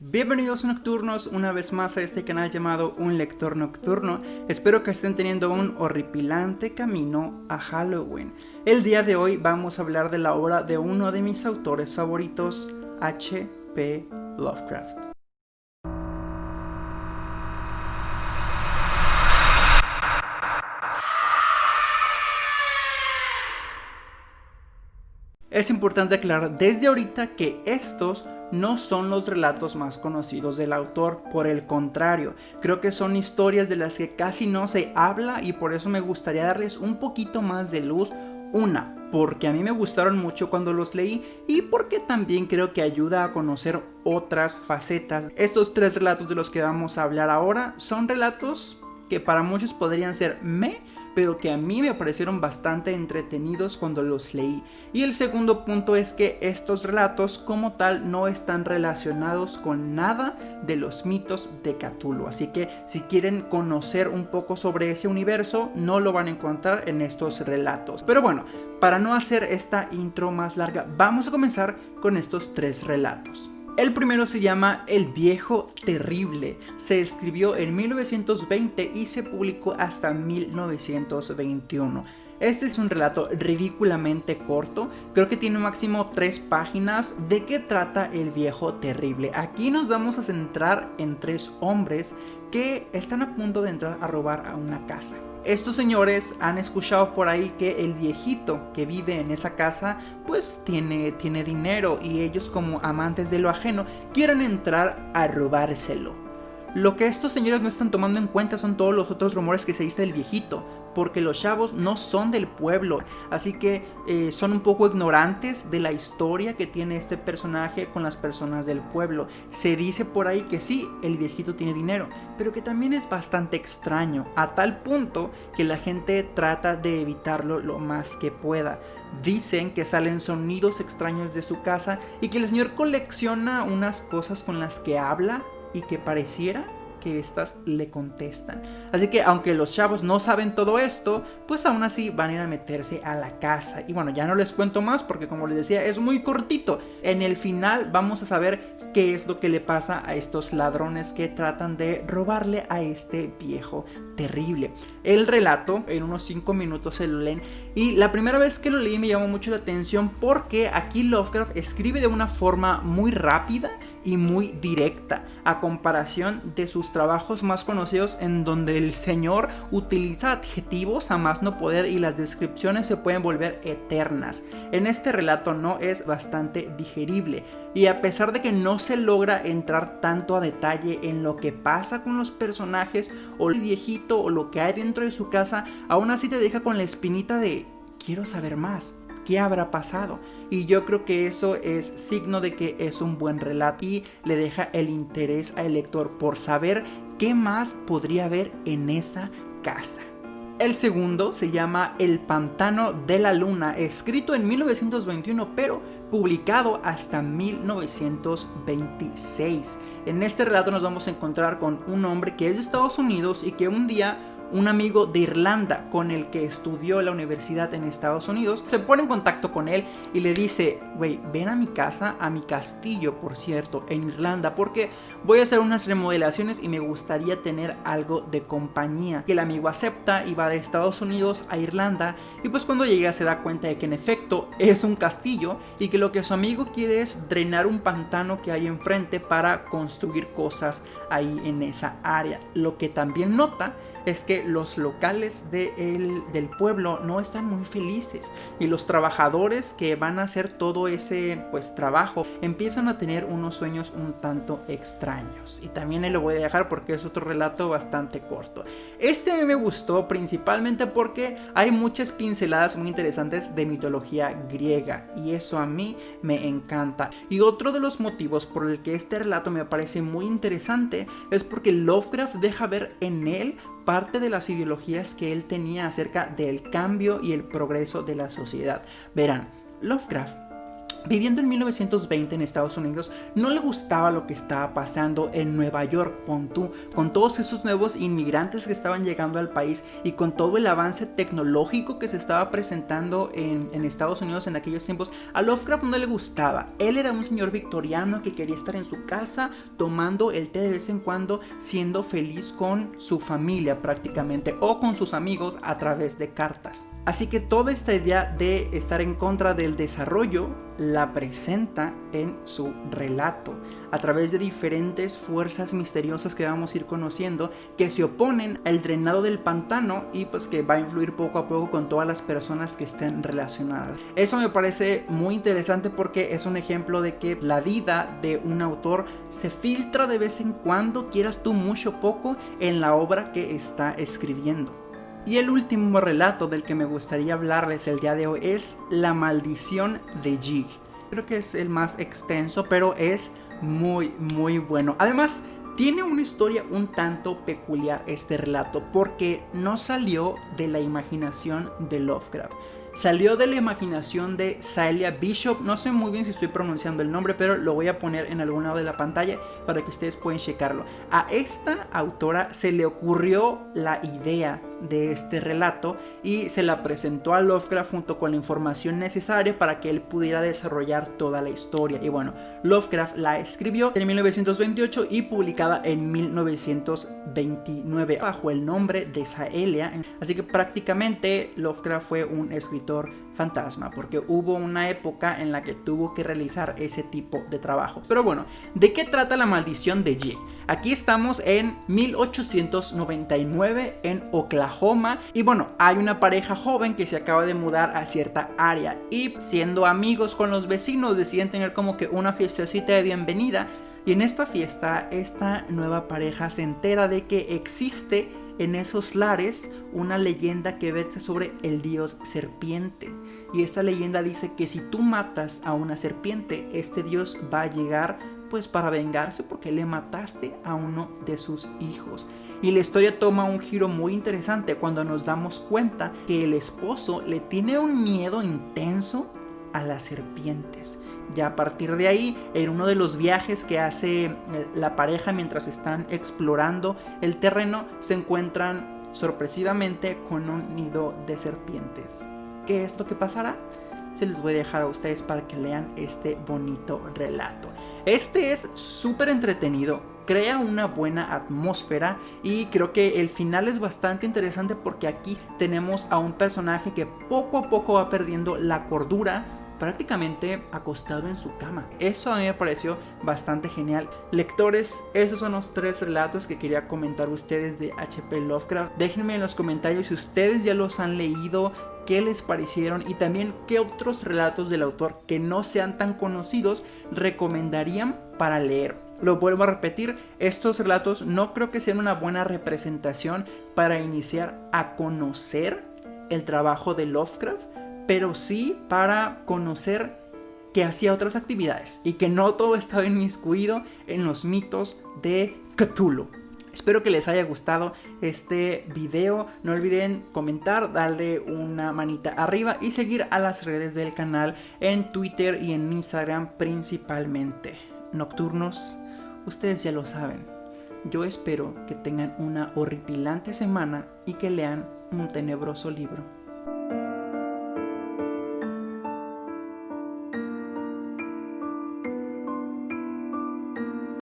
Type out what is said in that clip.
Bienvenidos nocturnos una vez más a este canal llamado Un Lector Nocturno. Espero que estén teniendo un horripilante camino a Halloween. El día de hoy vamos a hablar de la obra de uno de mis autores favoritos, H.P. Lovecraft. Es importante aclarar desde ahorita que estos no son los relatos más conocidos del autor, por el contrario, creo que son historias de las que casi no se habla y por eso me gustaría darles un poquito más de luz. Una, porque a mí me gustaron mucho cuando los leí y porque también creo que ayuda a conocer otras facetas. Estos tres relatos de los que vamos a hablar ahora son relatos que para muchos podrían ser me, pero que a mí me parecieron bastante entretenidos cuando los leí. Y el segundo punto es que estos relatos como tal no están relacionados con nada de los mitos de Cthulhu. Así que si quieren conocer un poco sobre ese universo, no lo van a encontrar en estos relatos. Pero bueno, para no hacer esta intro más larga, vamos a comenzar con estos tres relatos. El primero se llama El viejo terrible. Se escribió en 1920 y se publicó hasta 1921. Este es un relato ridículamente corto, creo que tiene máximo 3 páginas. ¿De qué trata el viejo terrible? Aquí nos vamos a centrar en tres hombres que están a punto de entrar a robar a una casa. Estos señores han escuchado por ahí que el viejito que vive en esa casa pues tiene, tiene dinero y ellos como amantes de lo ajeno quieren entrar a robárselo. Lo que estos señores no están tomando en cuenta son todos los otros rumores que se dice del viejito porque los chavos no son del pueblo, así que eh, son un poco ignorantes de la historia que tiene este personaje con las personas del pueblo. Se dice por ahí que sí, el viejito tiene dinero, pero que también es bastante extraño, a tal punto que la gente trata de evitarlo lo más que pueda. Dicen que salen sonidos extraños de su casa y que el señor colecciona unas cosas con las que habla y que pareciera que éstas le contestan. Así que aunque los chavos no saben todo esto, pues aún así van a ir a meterse a la casa. Y bueno, ya no les cuento más porque como les decía es muy cortito. En el final vamos a saber qué es lo que le pasa a estos ladrones que tratan de robarle a este viejo terrible. El relato en unos 5 minutos se lo leen y la primera vez que lo leí me llamó mucho la atención porque aquí Lovecraft escribe de una forma muy rápida y muy directa a comparación de sus trabajos más conocidos en donde el señor utiliza adjetivos a más no poder y las descripciones se pueden volver eternas. En este relato no es bastante digerible y a pesar de que no se logra entrar tanto a detalle en lo que pasa con los personajes o el viejito o lo que hay dentro de su casa, aún así te deja con la espinita de quiero saber más qué habrá pasado. Y yo creo que eso es signo de que es un buen relato y le deja el interés al lector por saber qué más podría haber en esa casa. El segundo se llama El Pantano de la Luna, escrito en 1921 pero publicado hasta 1926. En este relato nos vamos a encontrar con un hombre que es de Estados Unidos y que un día un amigo de Irlanda con el que estudió la universidad en Estados Unidos, se pone en contacto con él y le dice, güey, ven a mi casa, a mi castillo, por cierto, en Irlanda, porque voy a hacer unas remodelaciones y me gustaría tener algo de compañía. Y el amigo acepta y va de Estados Unidos a Irlanda y pues cuando llega se da cuenta de que en efecto es un castillo y que lo que su amigo quiere es drenar un pantano que hay enfrente para construir cosas ahí en esa área. Lo que también nota es que los locales del pueblo no están muy felices y los trabajadores que van a hacer todo ese pues trabajo empiezan a tener unos sueños un tanto extraños. Y también lo voy a dejar porque es otro relato bastante corto. Este me gustó principalmente porque hay muchas pinceladas muy interesantes de mitología griega y eso a mí me encanta. Y otro de los motivos por el que este relato me parece muy interesante es porque Lovecraft deja ver en él parte de las ideologías que él tenía acerca del cambio y el progreso de la sociedad. Verán, Lovecraft Viviendo en 1920 en Estados Unidos, no le gustaba lo que estaba pasando en Nueva York, Pontú, con todos esos nuevos inmigrantes que estaban llegando al país y con todo el avance tecnológico que se estaba presentando en, en Estados Unidos en aquellos tiempos. A Lovecraft no le gustaba. Él era un señor victoriano que quería estar en su casa tomando el té de vez en cuando, siendo feliz con su familia prácticamente o con sus amigos a través de cartas. Así que toda esta idea de estar en contra del desarrollo la presenta en su relato a través de diferentes fuerzas misteriosas que vamos a ir conociendo que se oponen al drenado del pantano y pues que va a influir poco a poco con todas las personas que estén relacionadas. Eso me parece muy interesante porque es un ejemplo de que la vida de un autor se filtra de vez en cuando, quieras tú mucho o poco, en la obra que está escribiendo. Y el último relato del que me gustaría hablarles el día de hoy es La maldición de Jig. Creo que es el más extenso, pero es muy, muy bueno. Además, tiene una historia un tanto peculiar este relato, porque no salió de la imaginación de Lovecraft salió de la imaginación de Celia Bishop. No sé muy bien si estoy pronunciando el nombre, pero lo voy a poner en algún lado de la pantalla para que ustedes puedan checarlo. A esta autora se le ocurrió la idea de este relato y se la presentó a Lovecraft junto con la información necesaria para que él pudiera desarrollar toda la historia. Y bueno, Lovecraft la escribió en 1928 y publicada en 1929 bajo el nombre de Saelia. Así que prácticamente Lovecraft fue un escritor fantasma, porque hubo una época en la que tuvo que realizar ese tipo de trabajo. Pero bueno, ¿de qué trata la maldición de Jig? Aquí estamos en 1899 en Oklahoma y bueno, hay una pareja joven que se acaba de mudar a cierta área y siendo amigos con los vecinos deciden tener como que una fiestecita de bienvenida y en esta fiesta esta nueva pareja se entera de que existe en esos lares una leyenda que versa sobre el dios serpiente. Y esta leyenda dice que si tú matas a una serpiente, este dios va a llegar pues para vengarse porque le mataste a uno de sus hijos. Y la historia toma un giro muy interesante cuando nos damos cuenta que el esposo le tiene un miedo intenso a las serpientes. Ya a partir de ahí, en uno de los viajes que hace eh, la pareja mientras están explorando el terreno, se encuentran sorpresivamente con un nido de serpientes. ¿Qué es lo que pasará? Se les voy a dejar a ustedes para que lean este bonito relato. Este es súper entretenido, crea una buena atmósfera y creo que el final es bastante interesante porque aquí tenemos a un personaje que poco a poco va perdiendo la cordura prácticamente acostado en su cama. Eso a mí me pareció bastante genial. Lectores, esos son los tres relatos que quería comentar ustedes de HP Lovecraft. Déjenme en los comentarios si ustedes ya los han leído, qué les parecieron y también qué otros relatos del autor que no sean tan conocidos recomendarían para leer. Lo vuelvo a repetir, estos relatos no creo que sean una buena representación para iniciar a conocer el trabajo de Lovecraft, pero sí para conocer que hacía otras actividades y que no todo estaba inmiscuido en los mitos de Cthulhu. Espero que les haya gustado este video. No olviden comentar, darle una manita arriba y seguir a las redes del canal en Twitter y en Instagram principalmente. Nocturnos, ustedes ya lo saben. Yo espero que tengan una horripilante semana y que lean un tenebroso libro.